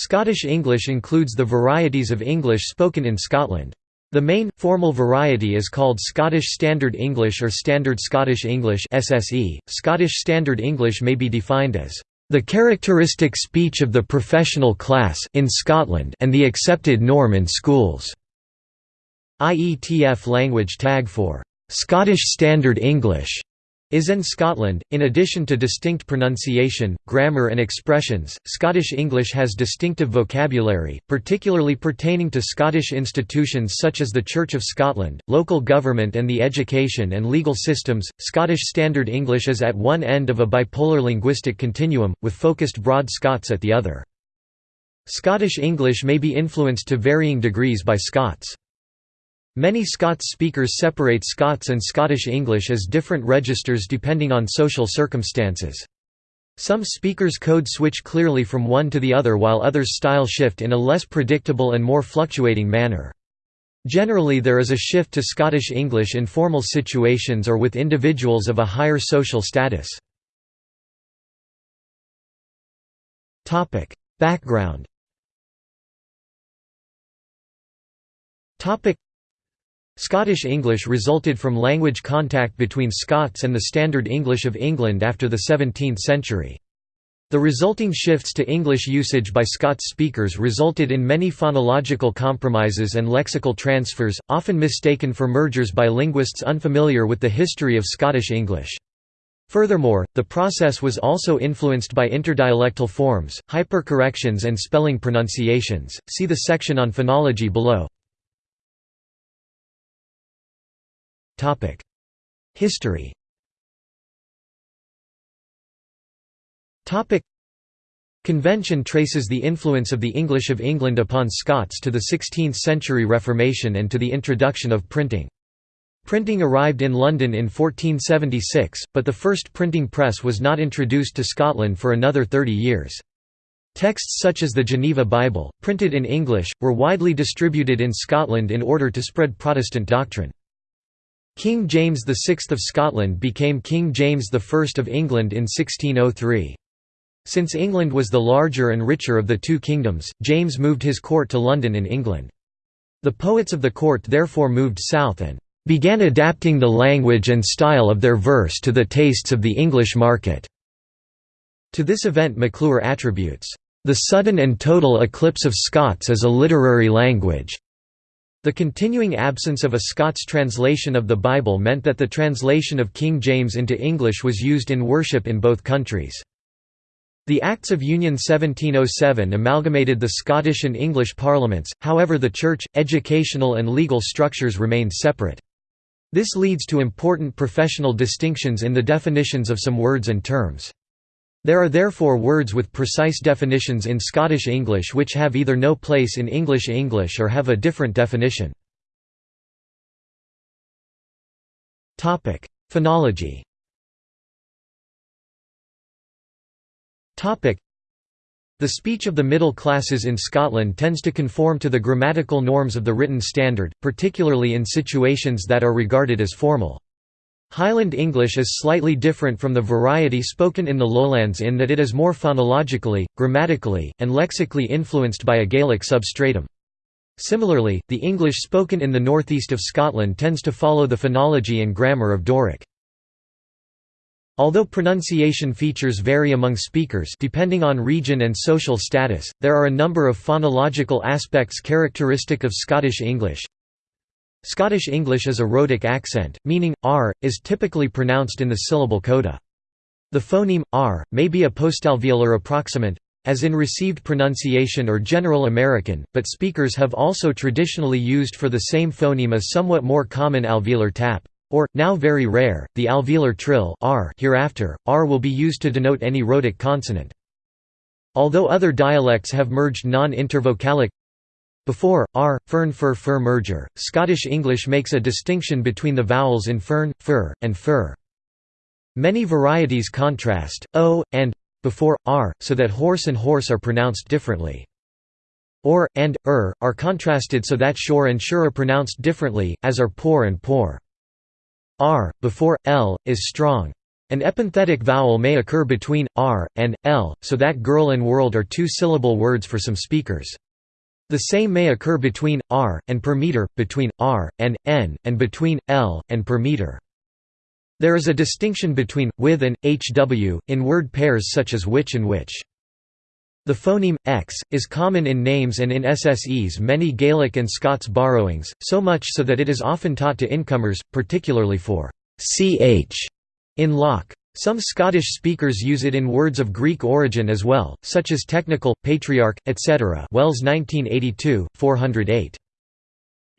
Scottish English includes the varieties of English spoken in Scotland. The main, formal variety is called Scottish Standard English or Standard Scottish English. .Scottish Standard English may be defined as the characteristic speech of the professional class in Scotland and the accepted norm in schools. IETF language tag for Scottish Standard English is in Scotland. In addition to distinct pronunciation, grammar, and expressions, Scottish English has distinctive vocabulary, particularly pertaining to Scottish institutions such as the Church of Scotland, local government, and the education and legal systems. Scottish Standard English is at one end of a bipolar linguistic continuum, with focused Broad Scots at the other. Scottish English may be influenced to varying degrees by Scots. Many Scots speakers separate Scots and Scottish English as different registers depending on social circumstances. Some speakers code switch clearly from one to the other while others style shift in a less predictable and more fluctuating manner. Generally there is a shift to Scottish English in formal situations or with individuals of a higher social status. Background Scottish English resulted from language contact between Scots and the Standard English of England after the 17th century. The resulting shifts to English usage by Scots speakers resulted in many phonological compromises and lexical transfers, often mistaken for mergers by linguists unfamiliar with the history of Scottish English. Furthermore, the process was also influenced by interdialectal forms, hypercorrections and spelling pronunciations. See the section on phonology below. History Convention traces the influence of the English of England upon Scots to the 16th-century Reformation and to the introduction of printing. Printing arrived in London in 1476, but the first printing press was not introduced to Scotland for another 30 years. Texts such as the Geneva Bible, printed in English, were widely distributed in Scotland in order to spread Protestant doctrine. King James VI of Scotland became King James I of England in 1603. Since England was the larger and richer of the two kingdoms, James moved his court to London in England. The poets of the court therefore moved south and began adapting the language and style of their verse to the tastes of the English market. To this event McClure attributes, "...the sudden and total eclipse of Scots as a literary language." The continuing absence of a Scots translation of the Bible meant that the translation of King James into English was used in worship in both countries. The Acts of Union 1707 amalgamated the Scottish and English parliaments, however the church, educational and legal structures remained separate. This leads to important professional distinctions in the definitions of some words and terms. There are therefore words with precise definitions in Scottish English which have either no place in English English or have a different definition. Phonology the speech of the middle classes in Scotland tends to conform to the grammatical norms of the written standard, particularly in situations that are regarded as formal. Highland English is slightly different from the variety spoken in the lowlands in that it is more phonologically, grammatically, and lexically influenced by a Gaelic substratum. Similarly, the English spoken in the northeast of Scotland tends to follow the phonology and grammar of Doric. Although pronunciation features vary among speakers depending on region and social status, there are a number of phonological aspects characteristic of Scottish English. Scottish English is a rhotic accent, meaning, r, is typically pronounced in the syllable coda. The phoneme, r, may be a postalveolar approximant, as in received pronunciation or General American, but speakers have also traditionally used for the same phoneme a somewhat more common alveolar tap. Or, now very rare, the alveolar trill r hereafter, r will be used to denote any rhotic consonant. Although other dialects have merged non-intervocalic before, r, fern fir fur merger, Scottish English makes a distinction between the vowels in fern, fir, and fur. Many varieties contrast, o, and before, r, so that horse and hoarse are pronounced differently. Or, and, er, are contrasted so that shore and sure are pronounced differently, as are pour and poor. R, before, l, is strong. An epenthetic vowel may occur between r and l, so that girl and world are two-syllable words for some speakers. The same may occur between r and per meter, between r and n, and between l and per meter. There is a distinction between with and hw in word pairs such as witch and which. The phoneme x is common in names and in SSE's many Gaelic and Scots borrowings, so much so that it is often taught to incomers, particularly for ch in loch. Some Scottish speakers use it in words of Greek origin as well, such as technical, patriarch, etc. Wells 1982, 408.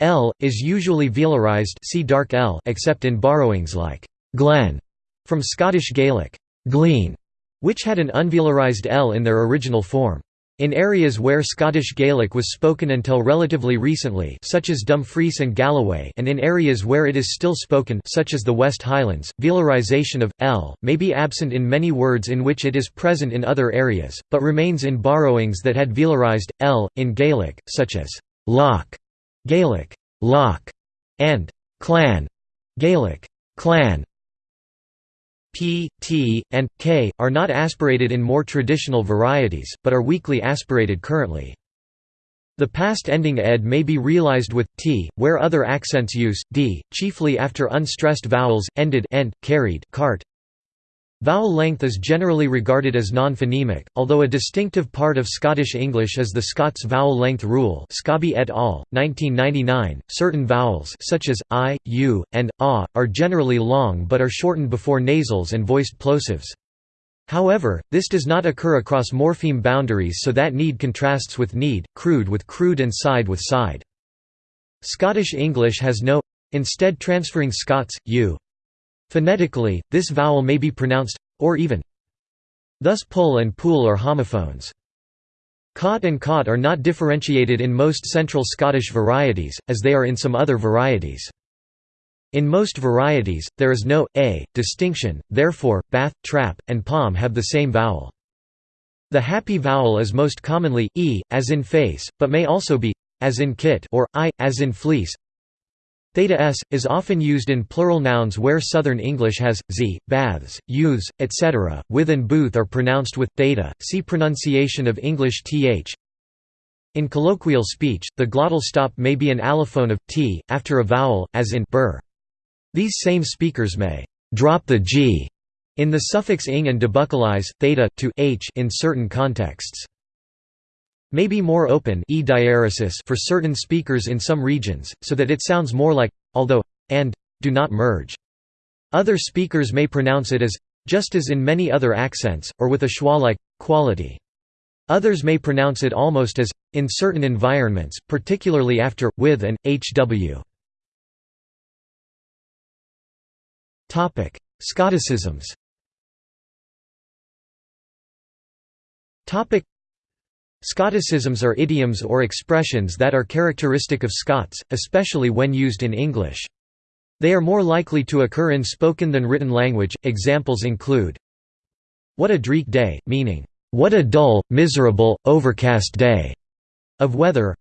L is usually velarized see dark L except in borrowings like Glen from Scottish Gaelic, glean, which had an unvelarized L in their original form. In areas where Scottish Gaelic was spoken until relatively recently such as Dumfries and Galloway and in areas where it is still spoken such as the West Highlands, velarization of «l» may be absent in many words in which it is present in other areas, but remains in borrowings that had velarized «l» in Gaelic, such as «loch» Gaelic «loch» and «clan» Gaelic «clan» p, t, and k, are not aspirated in more traditional varieties, but are weakly aspirated currently. The past ending ed may be realized with t, where other accents use d, chiefly after unstressed vowels, ended and, carried cart, Vowel length is generally regarded as non-phonemic, although a distinctive part of Scottish English is the Scots vowel length rule Scobbie et al., 1999. .Certain vowels such as i, u, and a, are generally long but are shortened before nasals and voiced plosives. However, this does not occur across morpheme boundaries so that need contrasts with kneed, crude with crewed and side with sighed. Scottish English has no instead transferring Scots, u Phonetically, this vowel may be pronounced or even. Thus pull and pool are homophones. Cot and cot are not differentiated in most Central Scottish varieties, as they are in some other varieties. In most varieties, there is no a distinction, therefore, bath, trap, and palm have the same vowel. The happy vowel is most commonly e, as in face, but may also be as in kit or i, as in fleece. Theta s, is often used in plural nouns where Southern English has, z, baths, youths, etc. With and booth are pronounced with, theta, see pronunciation of English th. In colloquial speech, the glottal stop may be an allophone of, t, after a vowel, as in bur. These same speakers may drop the g in the suffix ing and debuccalize, theta, to h in certain contexts may be more open e for certain speakers in some regions, so that it sounds more like, although, and, do not merge. Other speakers may pronounce it as, just as in many other accents, or with a schwa-like, quality. Others may pronounce it almost as, in certain environments, particularly after, with and, hw. Scotticisms Scotticisms are idioms or expressions that are characteristic of Scots, especially when used in English. They are more likely to occur in spoken than written language. Examples include What a dreich day, meaning, What a dull, miserable, overcast day of weather.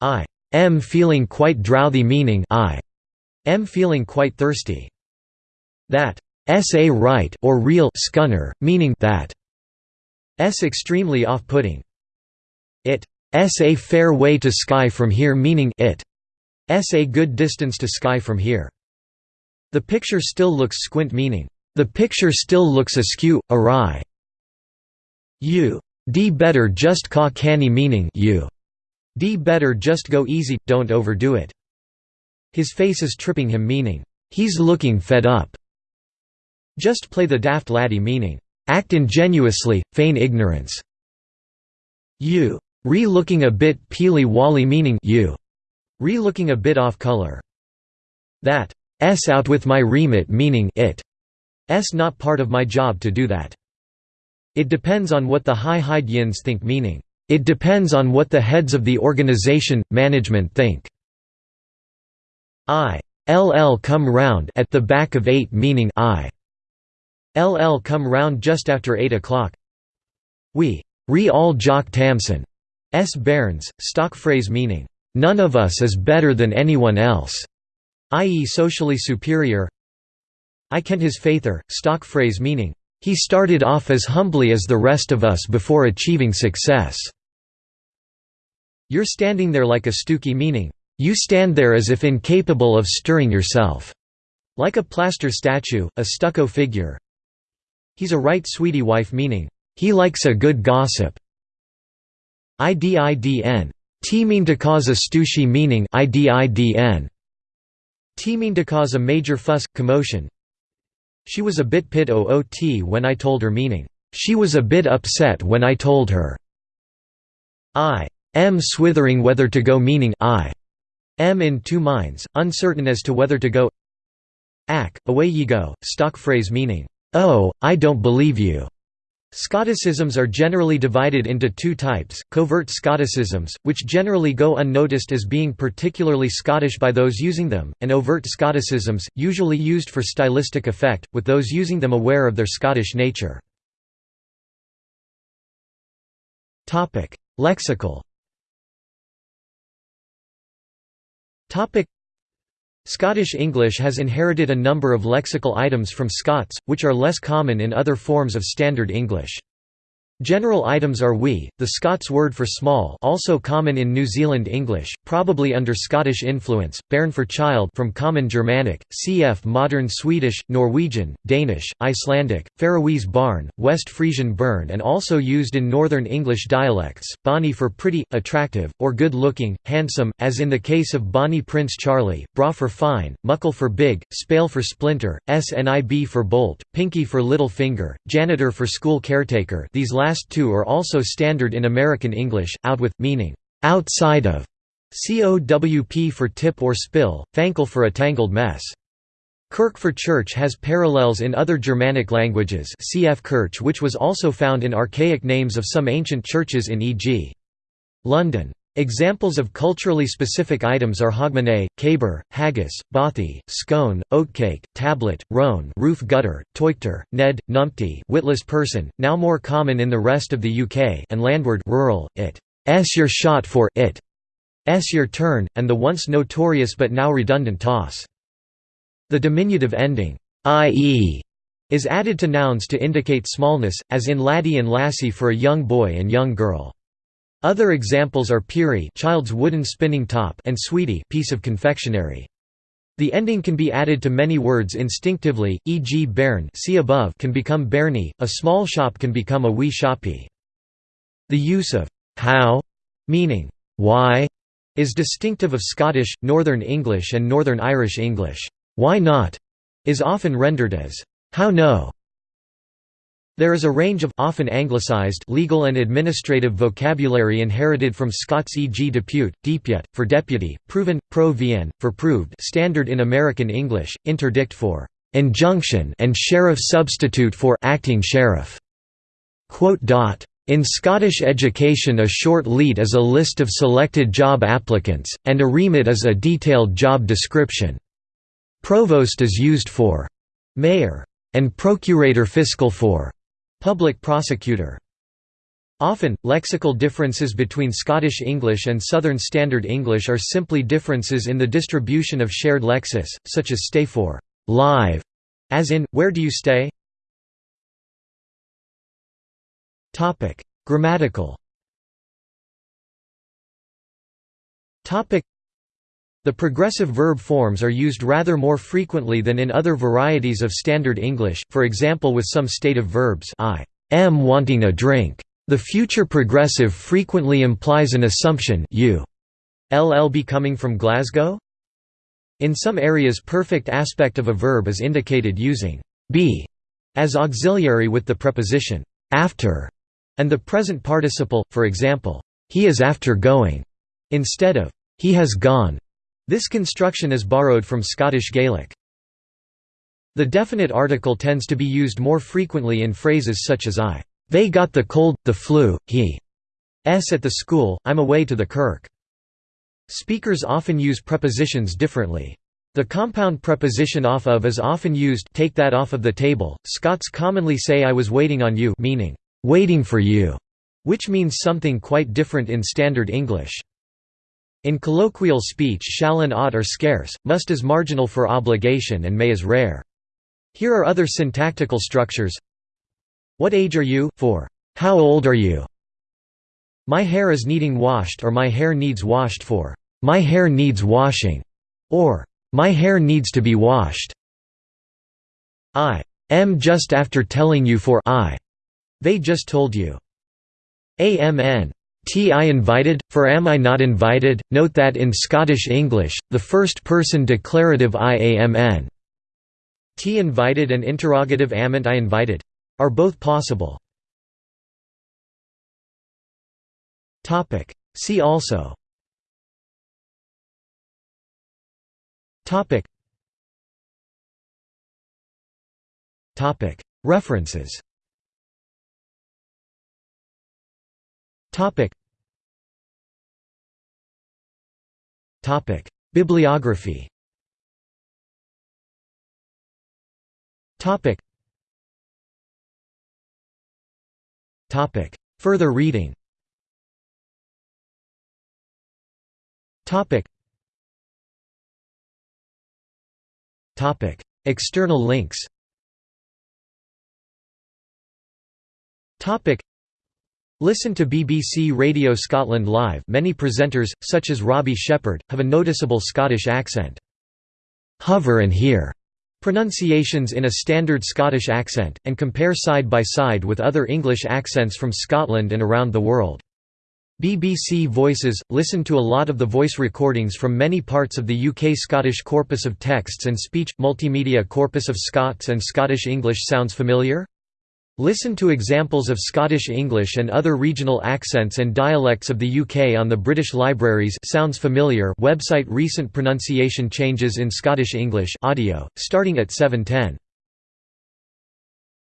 I am feeling quite drouthy, meaning I am feeling quite thirsty. That s.a. right or real scunner, meaning that s extremely off-putting. It s a fair way to Skye from here meaning it s a good distance to Skye from here. The picture still looks squint meaning the picture still looks askew, awry. You d better just caw canny meaning you d better just go easy, don't overdo it. His face is tripping him meaning he's looking fed up. Just play the daft laddie meaning act ingenuously, feign ignorance. You Re-looking a bit peely-wally meaning you. Re-looking a bit off color. That s out with my remit meaning it. s not part of my job to do that. It depends on what the high heid yins think meaning. It depends on what the heads of the organization, management think. I. LL come round at the back of 8 meaning I. LL come round just after 8 o'clock. We. Re all Jock Tamson. S. Bairns, stock phrase meaning, "'None of us is better than anyone else' i.e. socially superior I kent his faither, stock phrase meaning, "...he started off as humbly as the rest of us before achieving success." You're standing there like a stookie meaning, "...you stand there as if incapable of stirring yourself." Like a plaster statue, a stucco figure. He's a right sweetie wife meaning, "...he likes a good gossip." IDIDN. T mean to cause a stooshie meaning IDIDN. T mean to cause a major fuss, commotion, she was a bit pit oot when I told her meaning, she was a bit upset when I told her. I am swithering whether to go meaning I am in two minds, uncertain as to whether to go Ack, away ye go, stock phrase meaning, oh, I don't believe you. Scotticisms are generally divided into two types, covert Scotticisms, which generally go unnoticed as being particularly Scottish by those using them, and overt Scotticisms, usually used for stylistic effect, with those using them aware of their Scottish nature. Lexical Scottish English has inherited a number of lexical items from Scots, which are less common in other forms of Standard English. General items are wee, the Scots word for small also common in New Zealand English, probably under Scottish influence, bairn for child from Common Germanic, cf modern Swedish, Norwegian, Danish, Icelandic, Faroese barn, West Frisian burn and also used in Northern English dialects, bonny for pretty, attractive, or good-looking, handsome, as in the case of Bonnie Prince Charlie, braw for fine, muckle for big, spale for splinter, snib for bolt, pinky for little finger, janitor for school caretaker these last two are also standard in American English, out with, meaning, outside of, COWP for tip or spill, fankle for a tangled mess. Kirk for church has parallels in other Germanic languages cf Kirch which was also found in archaic names of some ancient churches in e.g. London. Examples of culturally specific items are hogmanay, caber, haggis, bothy, scone, oatcake, tablet, rone roof gutter, teuchter, ned, numpty witless person, now more common in the rest of the UK and landward rural, it s your shot for it s your turn, and the once notorious but now redundant tawse. The diminutive ending ie is added to nouns to indicate smallness, as in laddie and lassie for a young boy and young girl. Other examples are peerie child's wooden spinning top and sweetie piece of confectionery. The ending can be added to many words instinctively, e.g. bairn see above can become bairnie, a small shop can become a wee shoppy. The use of how, meaning why, is distinctive of Scottish, Northern English and Northern Irish English. Why not is often rendered as how no, there is a range of often anglicized legal and administrative vocabulary inherited from Scots e.g. depute, depute, for deputy, proven, pro-vien, for proved standard in American English, interdict for injunction and sheriff substitute for acting sheriff. In Scottish education a short leet is a list of selected job applicants, and a remit is a detailed job description. Provost is used for mayor, and procurator fiscal for Public prosecutor. Often, lexical differences between Scottish English and Southern Standard English are simply differences in the distribution of shared lexis, such as stay for live, as in, where do you stay? Grammatical the progressive verb forms are used rather more frequently than in other varieties of Standard English, for example with some stative verbs I am wanting a drink. The future progressive frequently implies an assumption you ll be coming from Glasgow? In some areas perfect aspect of a verb is indicated using be as auxiliary with the preposition after and the present participle, for example, he is after going, instead of he has gone. This construction is borrowed from Scottish Gaelic. The definite article tends to be used more frequently in phrases such as I, "'They got the cold, the flu, he s at the school, I'm away to the kirk'". Speakers often use prepositions differently. The compound preposition off of is often used take that off of the table. Scots commonly say I was waiting on you meaning, "'waiting for you'", which means something quite different in Standard English. In colloquial speech shall and ought are scarce, must is marginal for obligation and may is rare. Here are other syntactical structures. What age are you for how old are you? My hair is needing washed or my hair needs washed for my hair needs washing or my hair needs to be washed. I am just after telling you for I. They just told you. AMN. T I invited, for am I not invited? Note that in Scottish English, the first person declarative IAMN. T invited and interrogative amant I invited are both possible. Topic. See also. Topic. Topic. References. Topic. Topic. Bibliography. Topic. Topic. Further reading. Topic. Topic. External links. Topic. Listen to BBC Radio Scotland Live many presenters, such as Robbie Shepherd, have a noticeable Scottish accent. Hover and hear pronunciations in a standard Scottish accent, and compare side by side with other English accents from Scotland and around the world. BBC Voices – Listen to a lot of the voice recordings from many parts of the UK Scottish Corpus of Texts and Speech – Multimedia Corpus of Scots and Scottish English sounds familiar? Listen to examples of Scottish English and other regional accents and dialects of the UK on the British Libraries. Sounds familiar. Website. Recent pronunciation changes in Scottish English. Audio, starting at 710.